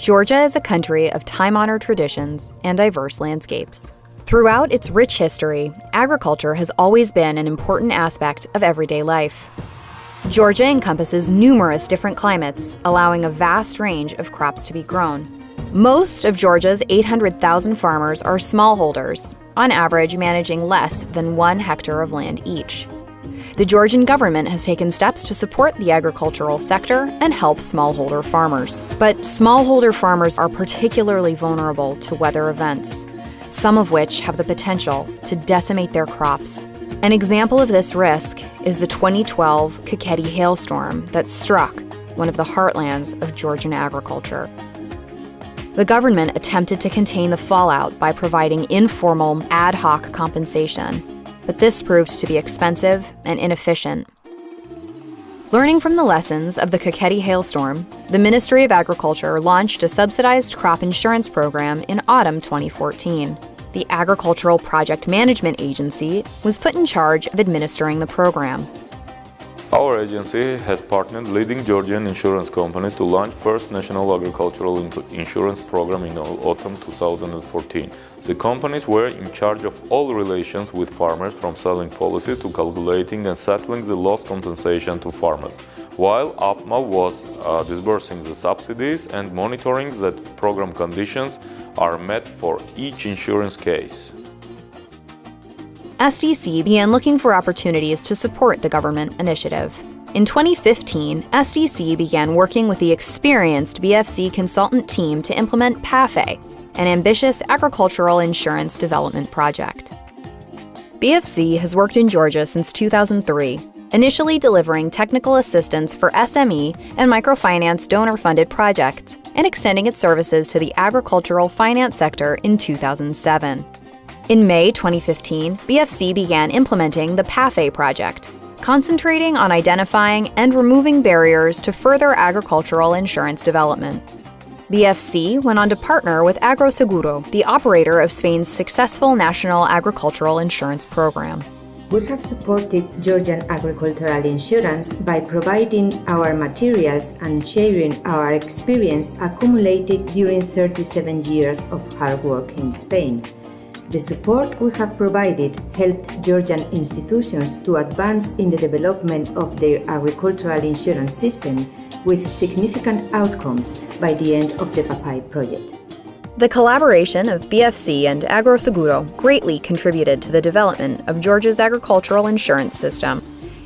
Georgia is a country of time-honored traditions and diverse landscapes. Throughout its rich history, agriculture has always been an important aspect of everyday life. Georgia encompasses numerous different climates, allowing a vast range of crops to be grown. Most of Georgia's 800,000 farmers are smallholders, on average managing less than one hectare of land each. The Georgian government has taken steps to support the agricultural sector and help smallholder farmers. But smallholder farmers are particularly vulnerable to weather events, some of which have the potential to decimate their crops. An example of this risk is the 2012 Kakheti hailstorm that struck one of the heartlands of Georgian agriculture. The government attempted to contain the fallout by providing informal, ad hoc compensation, but this proved to be expensive and inefficient. Learning from the lessons of the Kakheti hailstorm, the Ministry of Agriculture launched a subsidized crop insurance program in autumn 2014. The Agricultural Project Management Agency was put in charge of administering the program. Our agency has partnered leading Georgian insurance companies to launch first national agricultural insurance program in autumn 2014. The companies were in charge of all relations with farmers from selling policy to calculating and settling the loss compensation to farmers, while APMA was uh, disbursing the subsidies and monitoring that program conditions are met for each insurance case. SDC began looking for opportunities to support the government initiative. In 2015, SDC began working with the experienced BFC consultant team to implement PAFE, an ambitious agricultural insurance development project. BFC has worked in Georgia since 2003, initially delivering technical assistance for SME and microfinance donor-funded projects and extending its services to the agricultural finance sector in 2007. In May 2015, BFC began implementing the PAFE project, concentrating on identifying and removing barriers to further agricultural insurance development. BFC went on to partner with Agroseguro, the operator of Spain's successful national agricultural insurance program. We have supported Georgian agricultural insurance by providing our materials and sharing our experience accumulated during 37 years of hard work in Spain. The support we have provided helped Georgian institutions to advance in the development of their agricultural insurance system with significant outcomes by the end of the PAFE project. The collaboration of BFC and Agroseguro greatly contributed to the development of Georgia's agricultural insurance system.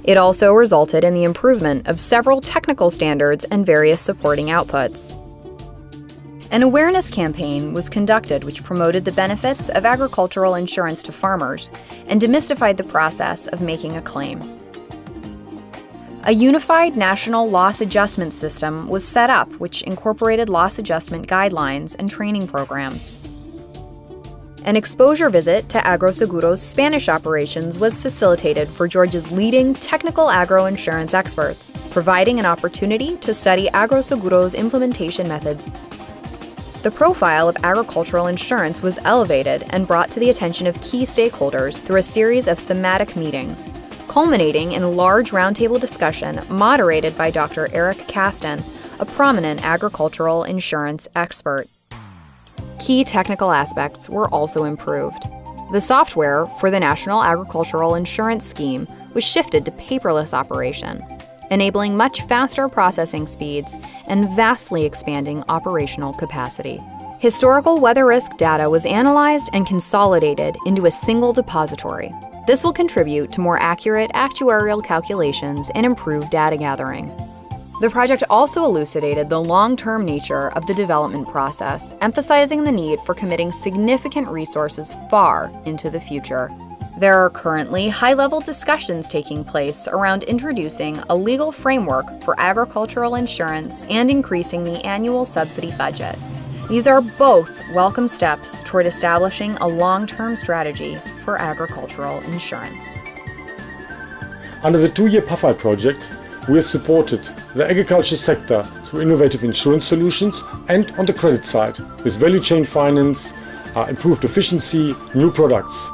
It also resulted in the improvement of several technical standards and various supporting outputs. An awareness campaign was conducted which promoted the benefits of agricultural insurance to farmers and demystified the process of making a claim. A unified national loss adjustment system was set up which incorporated loss adjustment guidelines and training programs. An exposure visit to Agroseguro's Spanish operations was facilitated for Georgia's leading technical agro insurance experts, providing an opportunity to study Agroseguro's implementation methods the profile of agricultural insurance was elevated and brought to the attention of key stakeholders through a series of thematic meetings, culminating in a large roundtable discussion moderated by Dr. Eric Kasten, a prominent agricultural insurance expert. Key technical aspects were also improved. The software for the National Agricultural Insurance Scheme was shifted to paperless operation, enabling much faster processing speeds and vastly expanding operational capacity. Historical weather risk data was analyzed and consolidated into a single depository. This will contribute to more accurate actuarial calculations and improved data gathering. The project also elucidated the long-term nature of the development process, emphasizing the need for committing significant resources far into the future. There are currently high-level discussions taking place around introducing a legal framework for agricultural insurance and increasing the annual subsidy budget. These are both welcome steps toward establishing a long-term strategy for agricultural insurance. Under the two-year PAFI project, we have supported the agriculture sector through innovative insurance solutions and on the credit side with value chain finance, uh, improved efficiency, new products.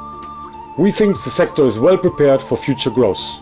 We think the sector is well prepared for future growth.